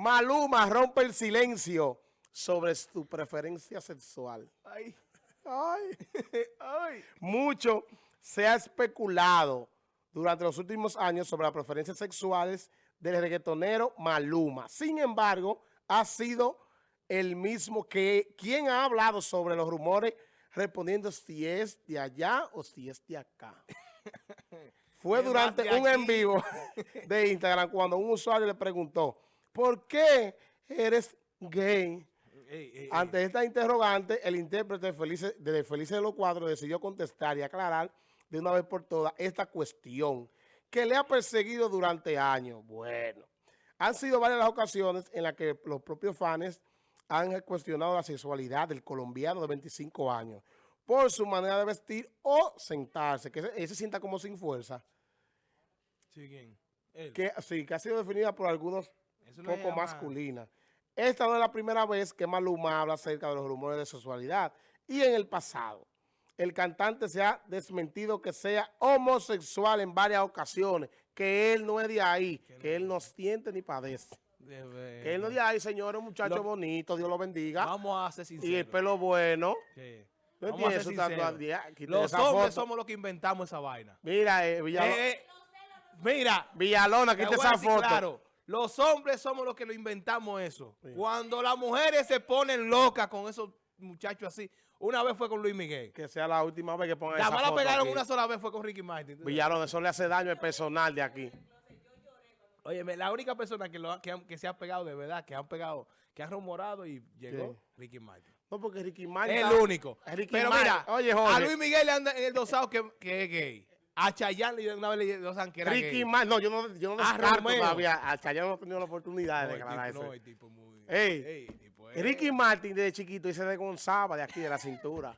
Maluma rompe el silencio sobre su preferencia sexual. Ay, Ay. ay. Mucho se ha especulado durante los últimos años sobre las preferencias sexuales del reggaetonero Maluma. Sin embargo, ha sido el mismo que quien ha hablado sobre los rumores respondiendo si es de allá o si es de acá. Fue durante un en vivo de Instagram cuando un usuario le preguntó, ¿por qué eres gay? Ey, ey, Ante esta interrogante, el intérprete de Felices de los Cuadros decidió contestar y aclarar de una vez por todas esta cuestión que le ha perseguido durante años. Bueno, han sido varias las ocasiones en las que los propios fans han cuestionado la sexualidad del colombiano de 25 años por su manera de vestir o sentarse, que ese, ese sienta como sin fuerza, Sí, ¿quién? Él. que sí, que ha sido definida por algunos Eso poco llama- masculina. Esta no es la primera vez que Maluma habla acerca de los rumores de sexualidad. Y en el pasado, el cantante se ha desmentido que sea homosexual en varias ocasiones, que él no es de ahí, que él no siente ni padece. Que él no es de ahí, señor, un muchacho Lo- bonito, Dios lo bendiga. Vamos a ser sinceros. Y el pelo bueno. Sí. No Vamos a ser sinceros. Los hombres somos los que inventamos esa vaina. Mira, eh, Villalona, Eh, eh, mira, Villalona, quita esa foto. claro, los hombres somos los que lo inventamos eso. Sí. Cuando las mujeres se ponen locas con esos muchachos así, una vez fue con Luis Miguel. Que sea la última vez que pongan La esa foto pegaron aquí. una sola vez fue con Ricky Martin. Villalona, eso le hace daño al personal de aquí. Oye, la única persona que, lo ha- que, han- que se ha pegado de verdad, que han pegado, que han rumorado y llegó, Ricky Martin. No, porque Ricky Martin... Es el único. Ricky Pero Martin- mira, Oye, a. Luis Miguel le anda en el dosado que, que es gay. A Chayanne le- una vez le que era Ricky. Martin, no, yo no, yo no A descarto todavía. A Chayanne no he tenido la oportunidad No, de declarar tipo, eso. no, el tipo muy... Ey, tipo Ricky Martin desde chiquito y se desgonzaba de aquí, de la cintura.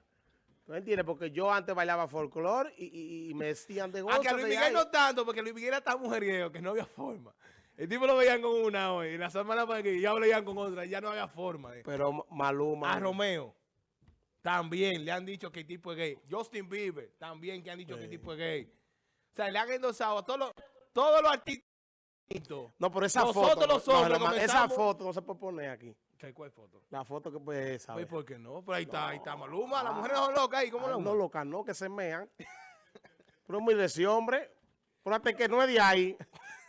¿Tú entiendes? Porque yo antes bailaba folclore y, y- y me vestían de gozo. Ah, que a Luis de Miguel ahí. no tanto, porque Luis Miguel era tan mujeriego que no había forma. El tipo lo veían con una hoy, y la semana para que ya lo veían con otra, ya no había forma. Pero Maluma... A Romeo también le han dicho que el tipo es gay. Justin Bieber también que han dicho que el Sí. tipo es gay. O sea, le han endosado a todos los, todos los artistas. No, pero esa Nosotros foto... los no, hombres no, Esa foto no se puede poner aquí. ¿Qué, ¿Cuál foto? La foto que puede esa. Pues. ¿Por qué no? Pero ahí está, ahí está Maluma. Las mujeres son locas ahí. ¿Cómo Ah, no, loca, no, que se mean. Pero es muy de ese hombre. Fíjate que no es de ahí.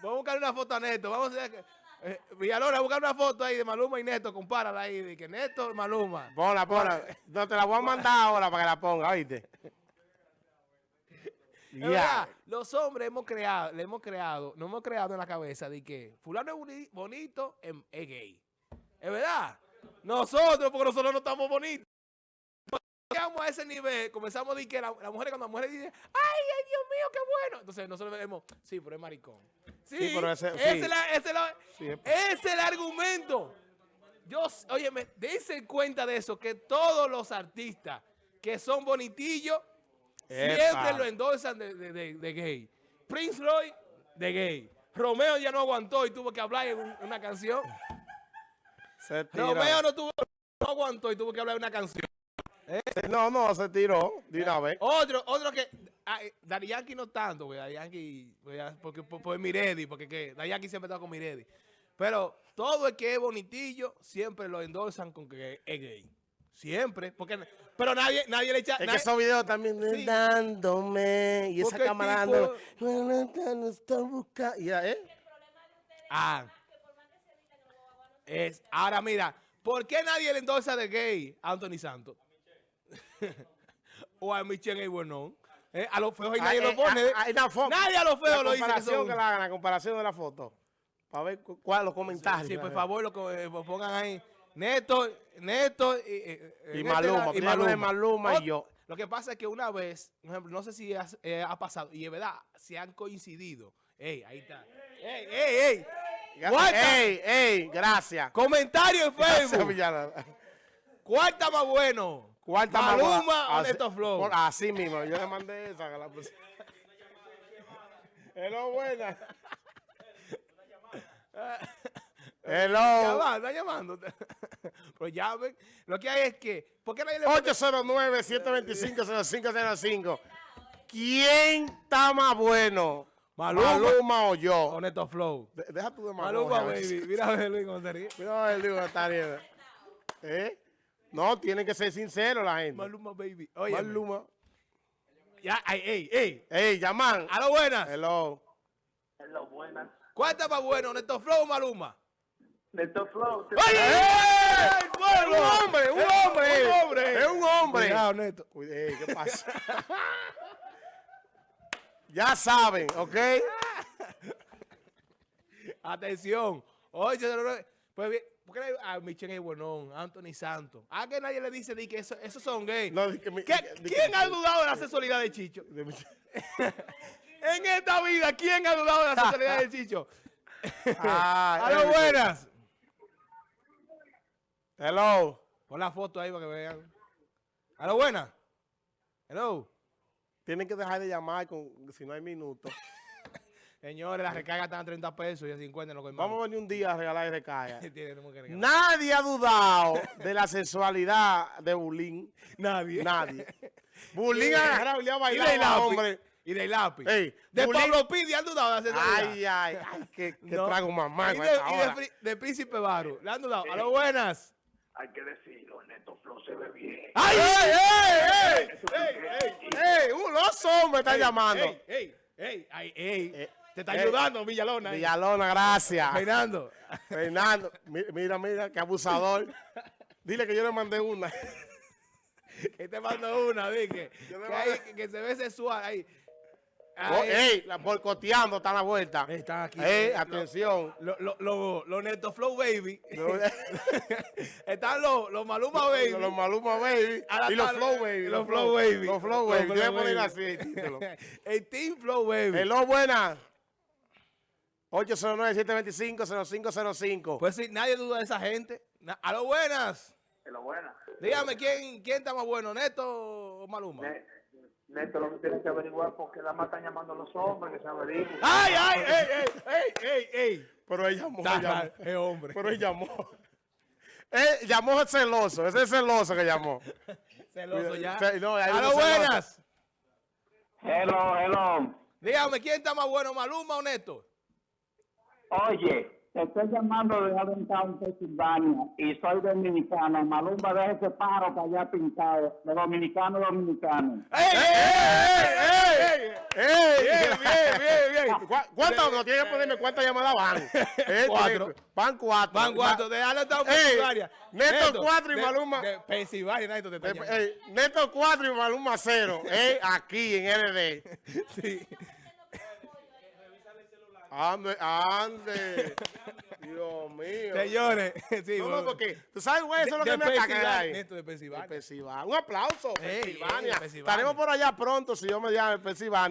Vamos a buscar una foto a Neto. Vamos a hacer que... Eh, Villalona, buscar una foto ahí de Maluma y Neto. Compárala ahí. De que Neto y Maluma. Ponla, ponla. No, te la voy a mandar ahora para que la ponga, ¿oíste? Es Ya. verdad, los hombres hemos creado, le hemos creado, nos hemos creado en la cabeza de que fulano es boni- bonito, em- es gay. Es verdad. Nosotros, porque nosotros no estamos bonitos. Llegamos a ese nivel, comenzamos a decir que la, la mujer, cuando la mujer dice, ay, ay, Dios mío, qué bueno. Entonces nosotros vemos, sí, pero es maricón. Sí, Sí, pero ese- ese, sí. es la- ese la- ese es el argumento. Yo, oye, me dense cuenta de eso, que todos los artistas que son bonitillos, siempre lo endorsan de, de- de- de gay. Prince Roy, de gay. Romeo ya no aguantó y tuvo que hablar en un- una canción. Se tiró. Romeo no, tuvo, no aguantó y tuvo que hablar en una canción. No, no, se tiró de una vez. Otro, otro que. Ah, eh, Yankee no tanto, güey. Ah, porque por, por Miredi, porque que Yankee siempre está con Miredi. Pero todo el que es bonitillo, siempre lo endorsan con que es gay. Siempre. Porque, pero nadie, nadie le echa. Es que nadie- esos videos también Sí. dándome y esa Porque cámara dando, no, está buscando. Ya, ¿eh? Ah. Es, ahora mira, ¿por qué nadie le endorsa de gay a Anthony Santos? o a Michelle Buenón. Eh, a los feos y nadie Ah, lo eh, pone. ah, ah, hay una foto. nadie a los feos lo dice comparación que la la comparación de la foto. Para ver cu- cuáles los comentarios. Sí, por favor, lo eh, pongan ahí. Neto, Neto y, eh, Y Neto Maluma, la- de Maluma y yo. Lo que pasa es que una vez, por ejemplo, no sé si has- ha pasado, y es verdad, se han coincidido. Ey, ahí está. Ey, ey, ey. Ey, ey, gracias. Comentario en Facebook. ¿Cuál está más bueno? ¿Cuál está más Maluma o Así- Neto Flow. por- Así mismo, yo le mandé esa. que la puse. Hello, buena. Ya Hello. va, está llamando. Pero llamen. Lo que hay es que, ¿por qué nadie le 809-725-0505. ¿Quién está más bueno? Maluma. Maluma o yo. O Neto Flow. De- deja tu de Maluma, baby. Mira a ver, Luis, cómo. Mira a ver, está bien. ¿Eh? No, tienen que ser sinceros la gente. Maluma, baby. Oye, Maluma. Ya, ay, ey, ey. Ey, llaman. A lo buenas. Hello. Hello, buenas. ¿Cuál está más bueno, Neto Flow o Maluma? Neto Flow. te- ¡Oye! ¡Ey! ¡Un hombre! ¡Un hombre! ¡Un hombre! ¡Es un hombre! Cuidado, Neto. Ey, ¿Qué pasa? ya saben, ¿ok? Atención. Oye, se lo- pues bien, ¿por qué le- a Michelle Buenón, Anthony Santos? ¿A que nadie le dice di que eso, esos son gays? No, di que mi- ¿Qué- di que- ¿Quién ha dudado de la sexualidad de Chicho? en esta vida, ¿quién ha dudado de la sexualidad de Chicho? Ah, A buenas. Hello. Pon la foto ahí para que vean. A lo buenas. Hello. Tienen que dejar de llamar con, si no hay minutos. Señores, las recargas están a 30 pesos y a 50 en lo que Vamos a venir un día a regalar recarga. Tenemos que regalar. Nadie ha dudado de la sexualidad de Bulín. Nadie. Nadie. Bulín ha bailado hombre. Y de lápiz. Ey, de Bulín- Pablo Pidi han dudado de la sexualidad. Ay, ay, ay, qué, qué No. trago más Y de, y de de Príncipe Baru. Le han dudado. A lo buenas. Hay que decirlo, Neto Flow se ve bien. ¡Ay! ¡Ey, ey, ey! Ey, que- ¡Ey! Un oso me está llamando. ¡Ey, ey, ey! ay, ey. Eh, Te está eh, ayudando, Villalona. ahí. Villalona, gracias. Fernando. Fernando, mi- mira, mira, qué abusador. Dile que yo le mandé una. que te mando una, dije. Que, ahí- que- que se ve sexual ahí. Oh. ¡Ey! La boicoteando está a la vuelta. Están aquí. ¡Ey! Lo- Atención. Los lo, lo, lo Neto Flow Baby. Están los los Maluma Baby. los Maluma Baby y los Flow Baby. Los Flow Baby. Los Flow Baby. Yo voy a poner así el título. el Team Flow Baby. Hello, buena. 809-725-0505. Pues sí, nadie duda de esa gente. A lo buenas. Hello, buenas. Dígame, ¿quién, ¿quién está más bueno, Neto o Maluma? Ne- Neto, lo que tienes que averiguar porque la más están llamando a los hombres que se averigüen. ¡Ay, ay, ey, ey, ey, ey, ey! Pero él llamó. Llamó. es hombre. Pero él llamó. Él llamó celoso. Ese es celoso que llamó. Celoso ya. No, a lo buenas. Hello, hello. Dígame, ¿quién está más bueno, Maluma o Neto? Oye, te estoy llamando de Allentown, Pensilvania, y soy dominicano. Malumba deja ese pájaro para allá pintado, de dominicano a dominicano. ¡Ey, ey, ey, ey! ¡Ey! Bien, bien, bien, bien. ¿Cu- ¿Cuántas? No tiene que ponerme cuántas llamadas van. Eh, Cuatro. Van cuatro. Van cuatro, de Allentown, Pensilvania. Neto cuatro y Maluma. De Pensilvania, Neto te Eh, eh, Neto 4 y Maluma 0. Eh, aquí en RD. Sí. Ande, ande. Dios mío. Señores, sí, No, no, porque tú sabes, güey, eso es lo que me ataca ahí. Neto de Pensilvania. Un aplauso. Pensilvania. Estaremos por allá pronto, si yo me llamo Pensilvania.